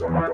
Yeah.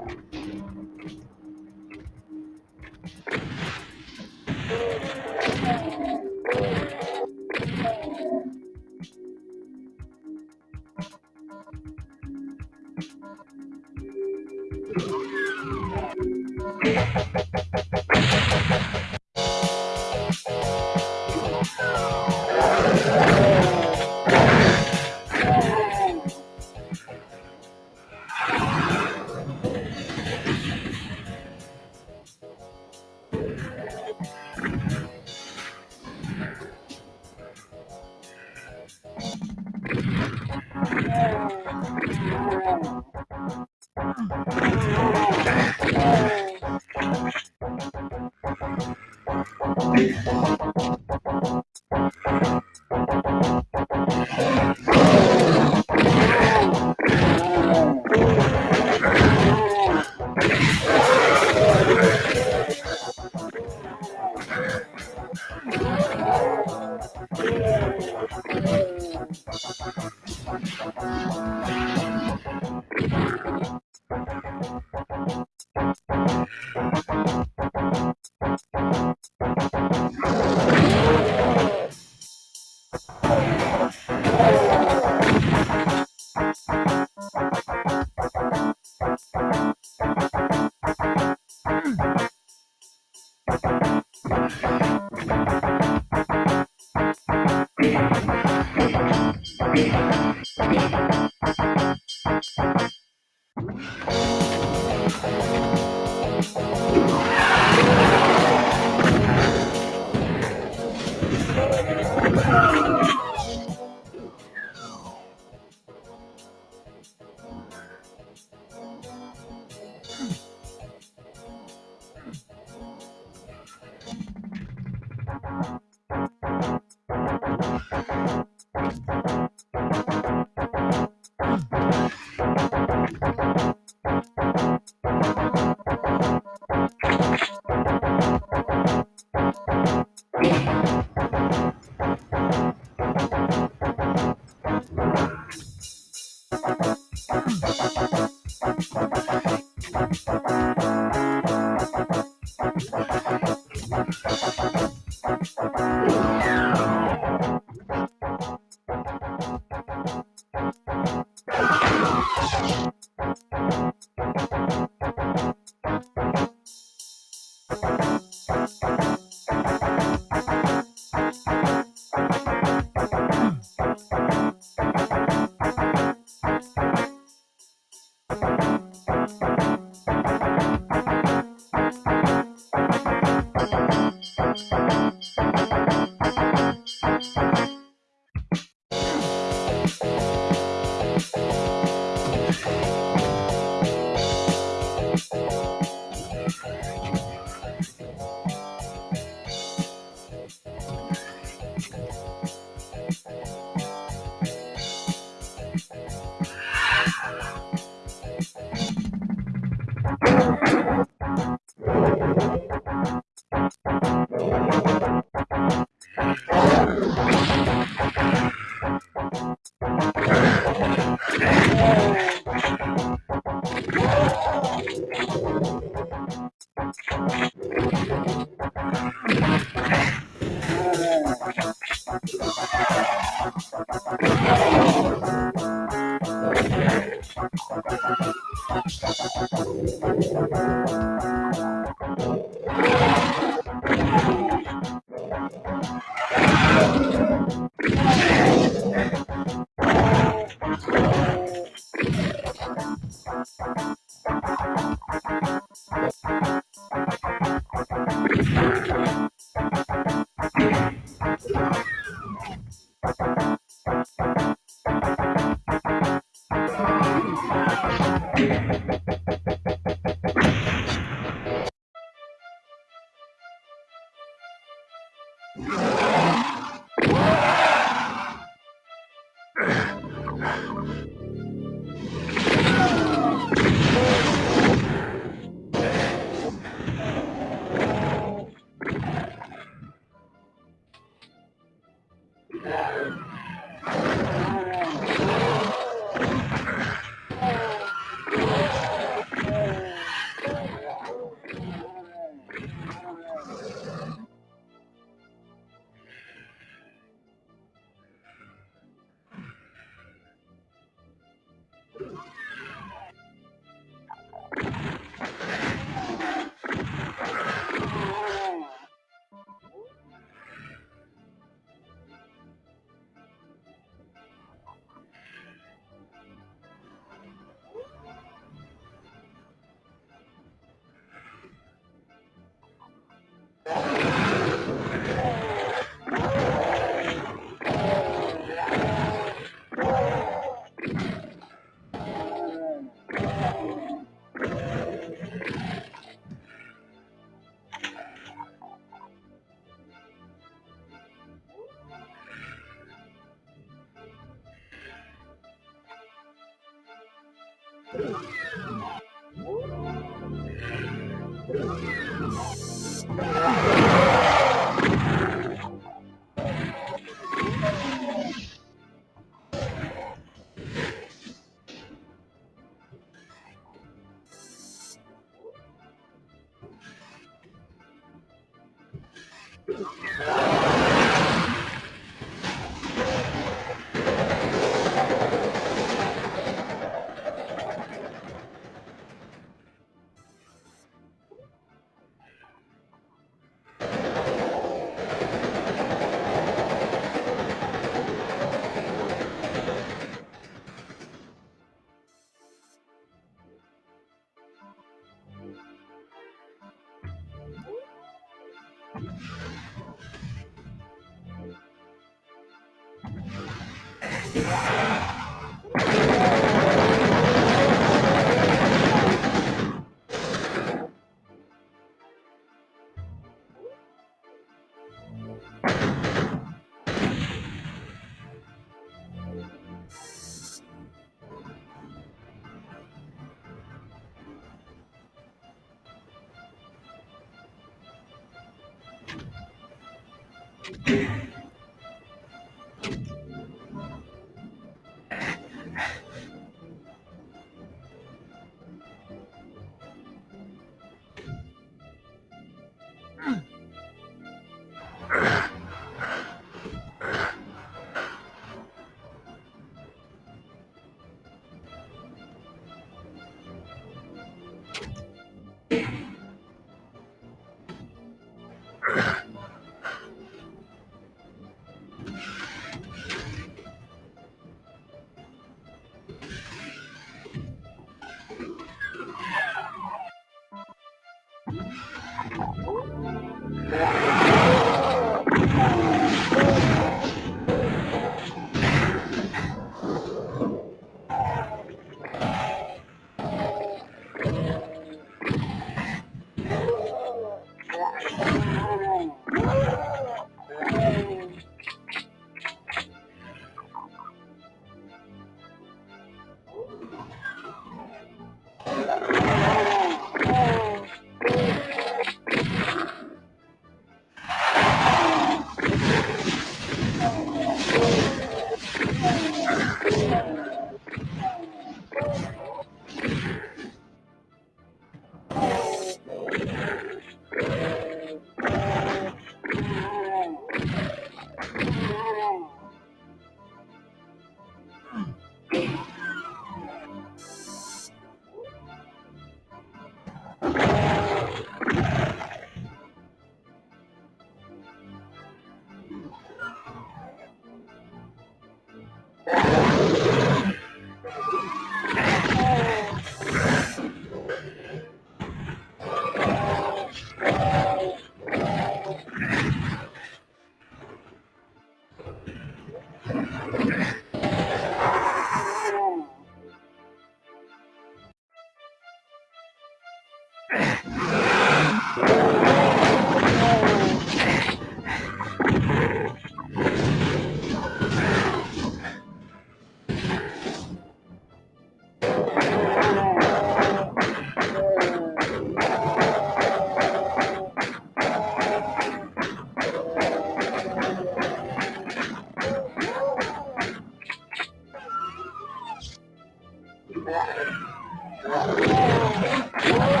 Oh, my God.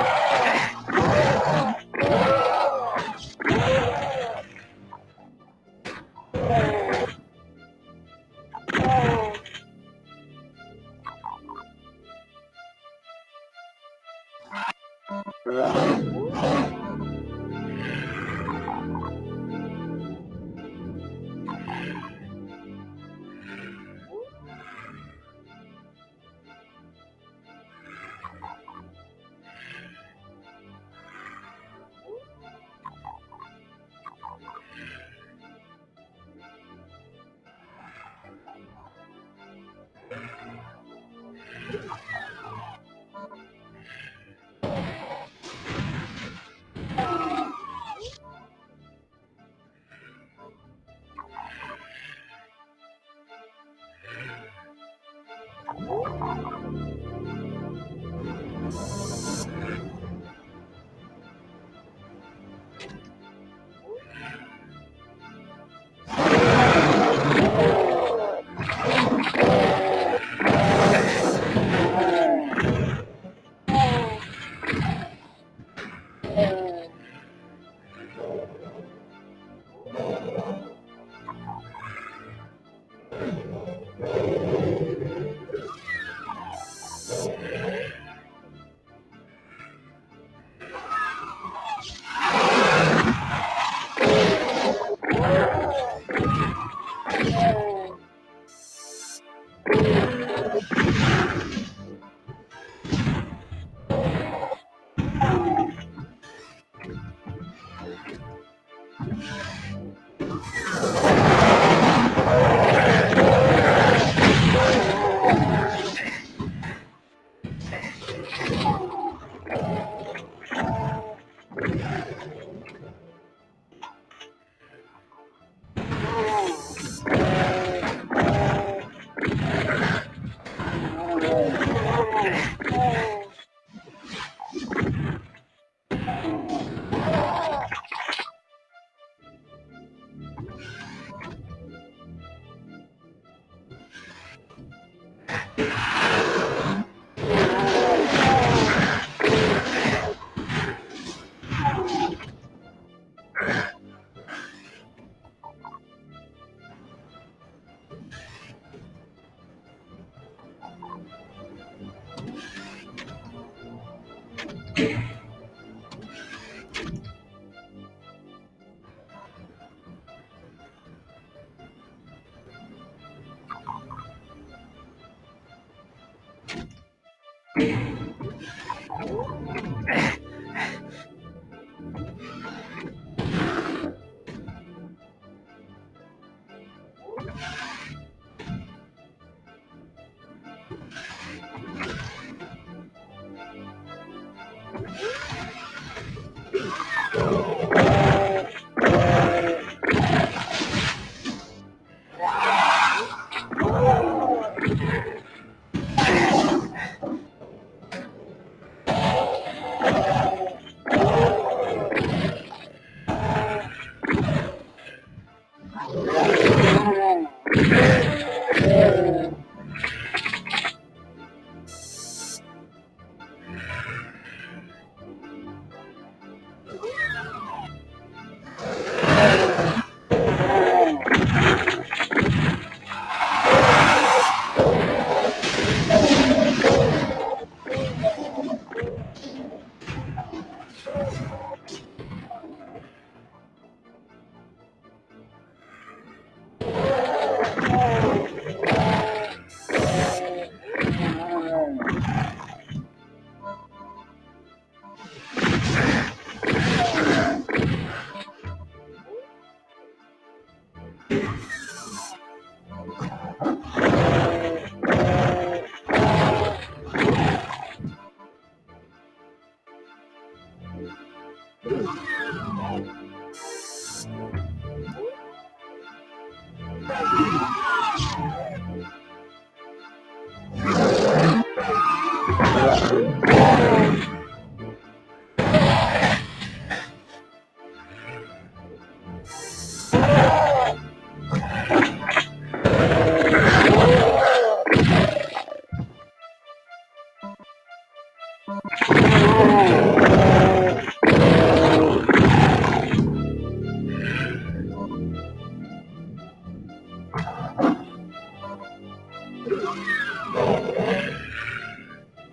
Uh,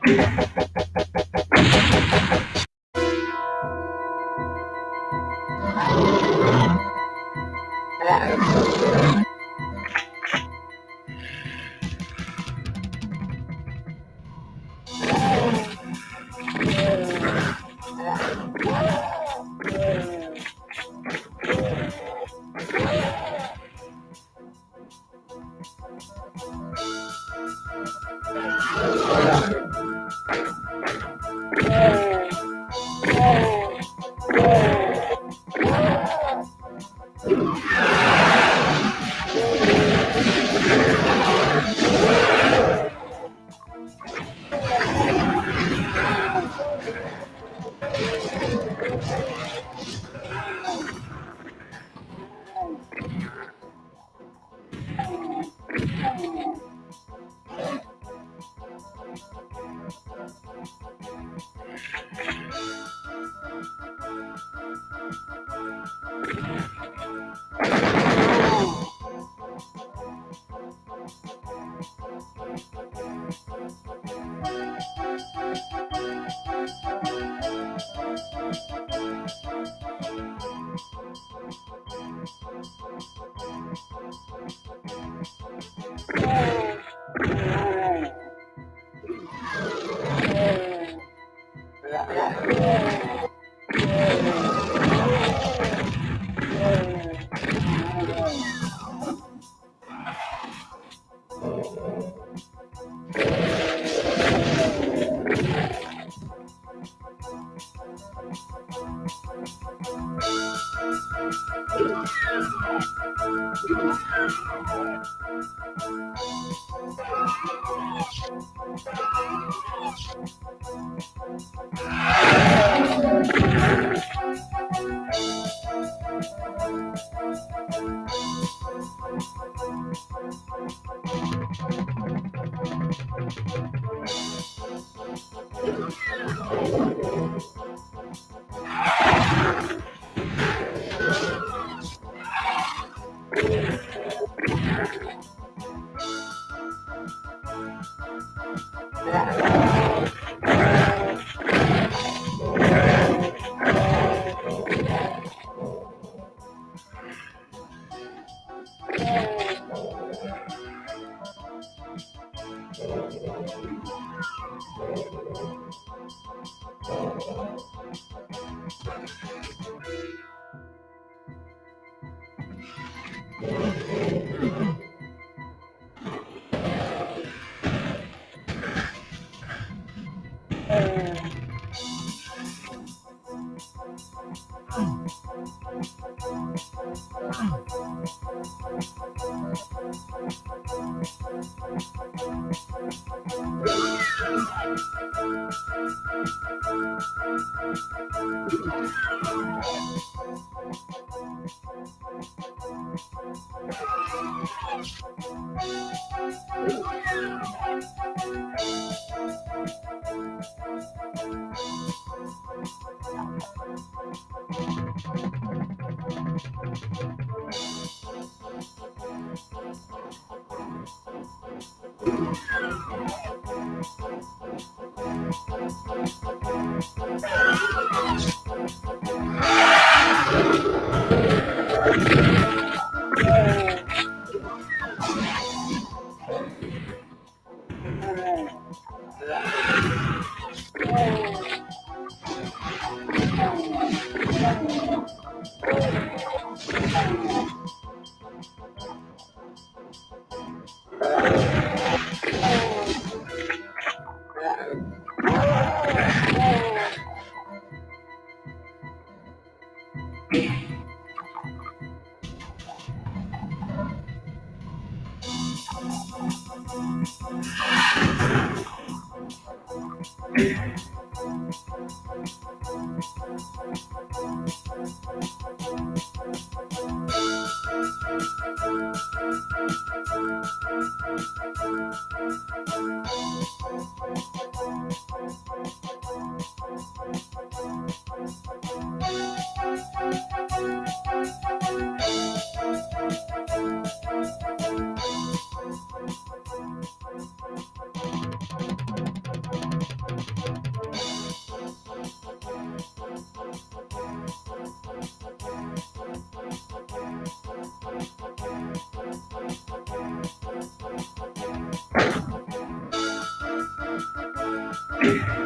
Yeah. Yeah.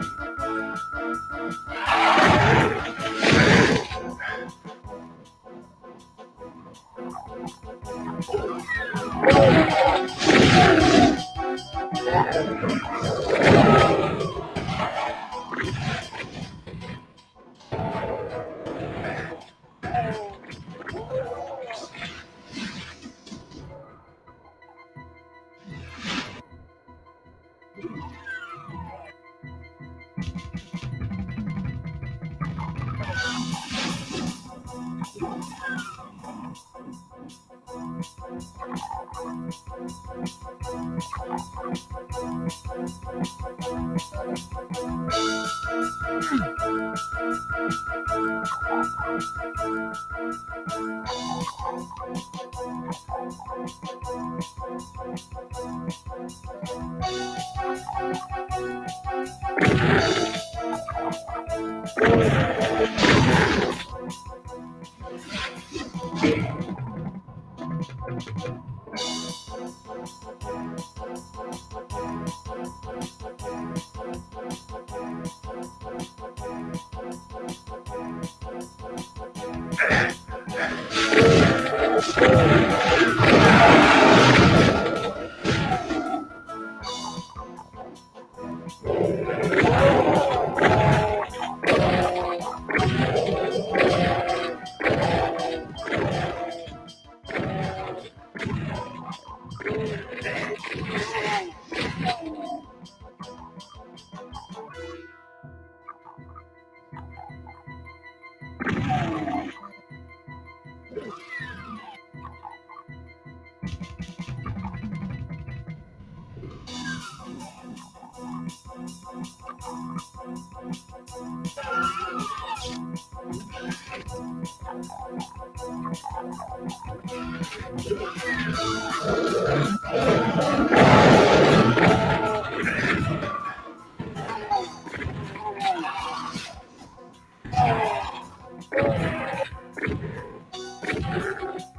Yeah.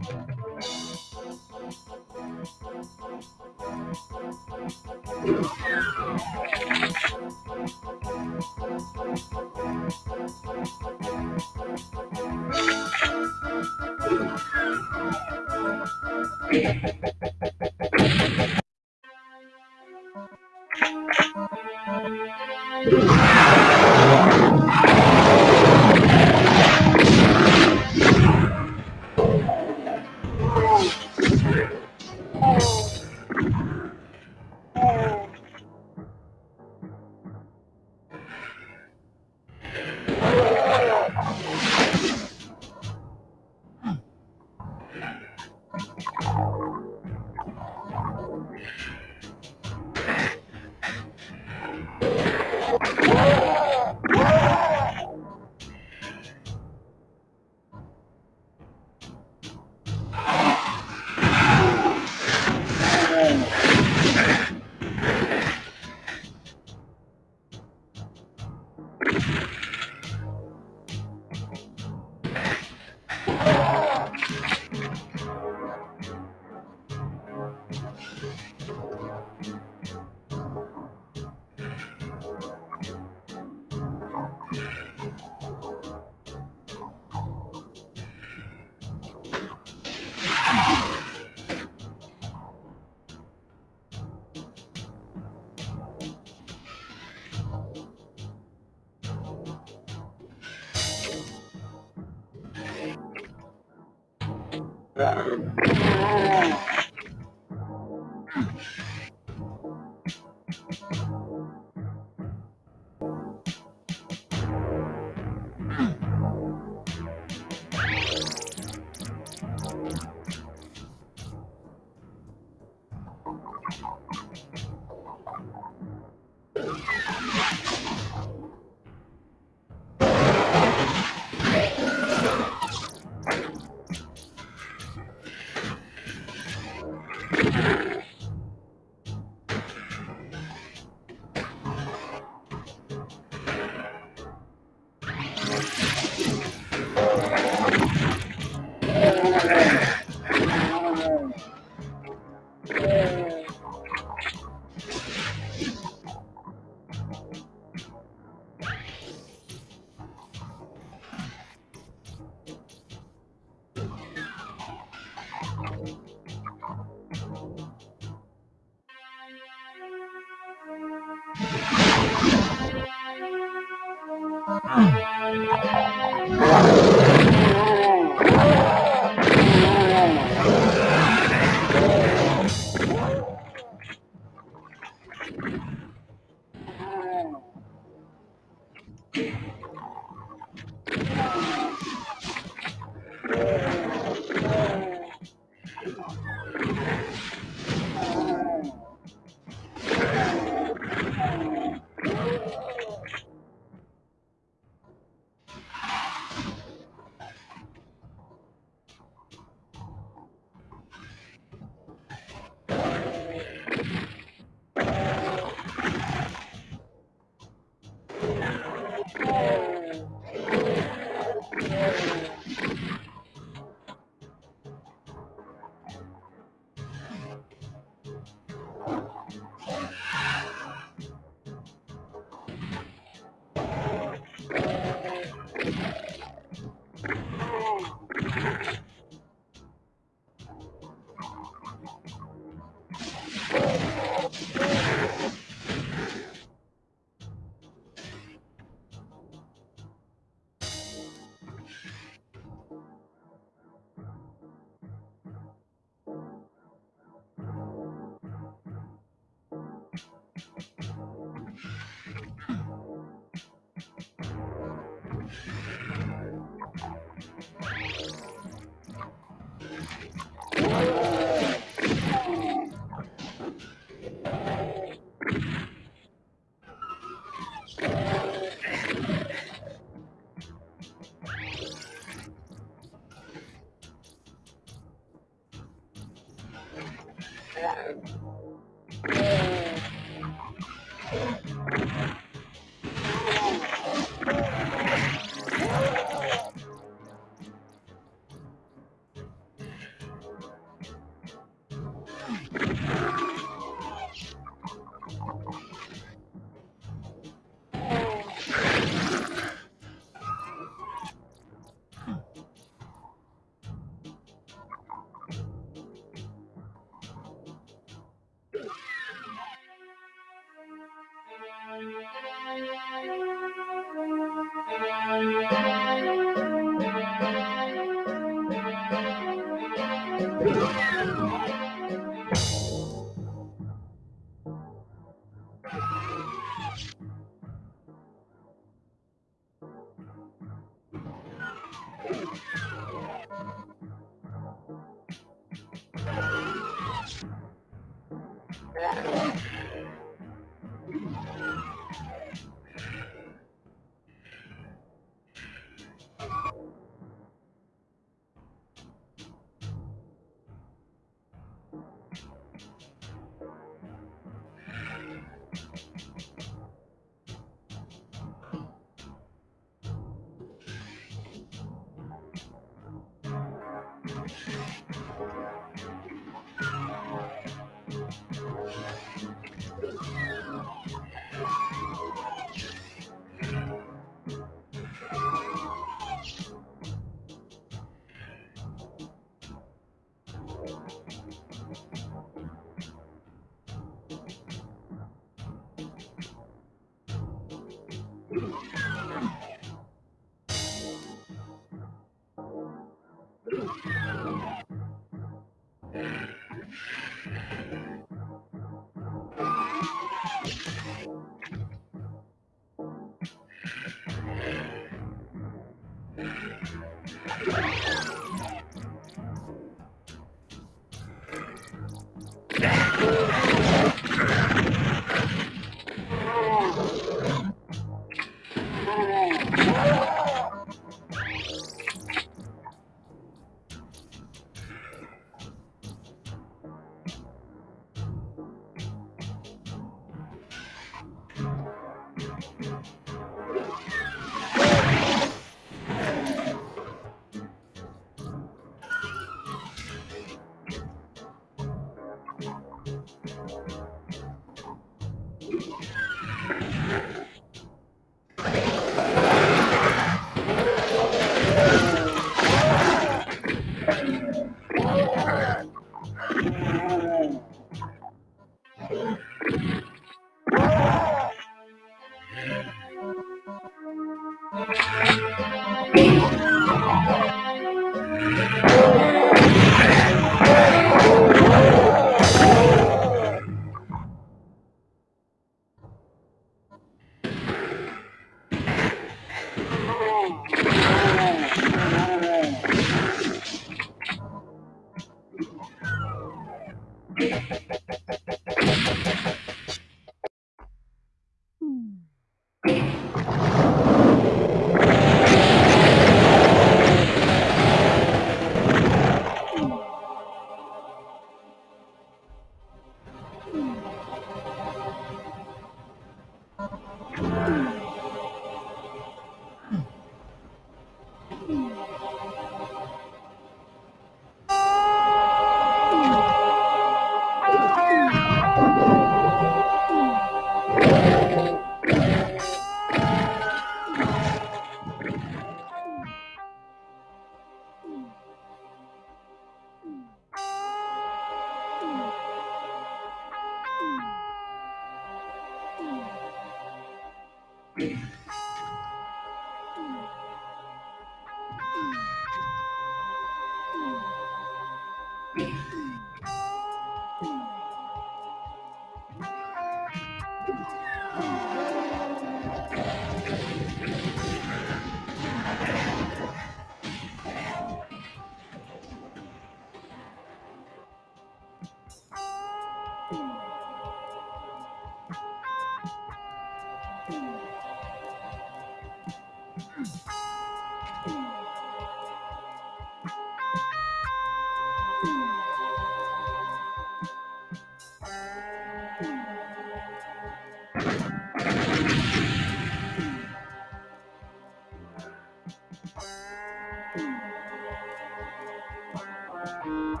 Thank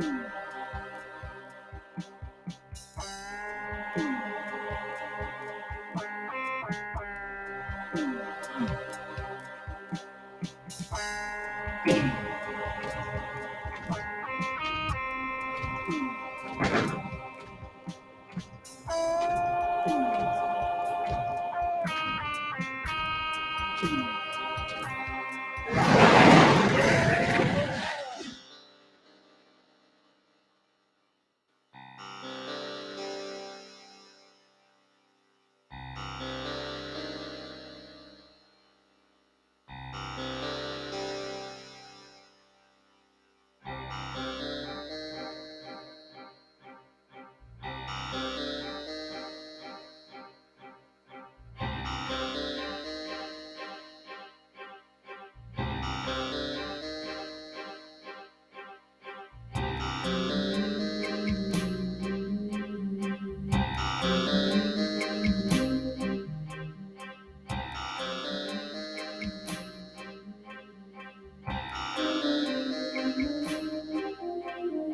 you.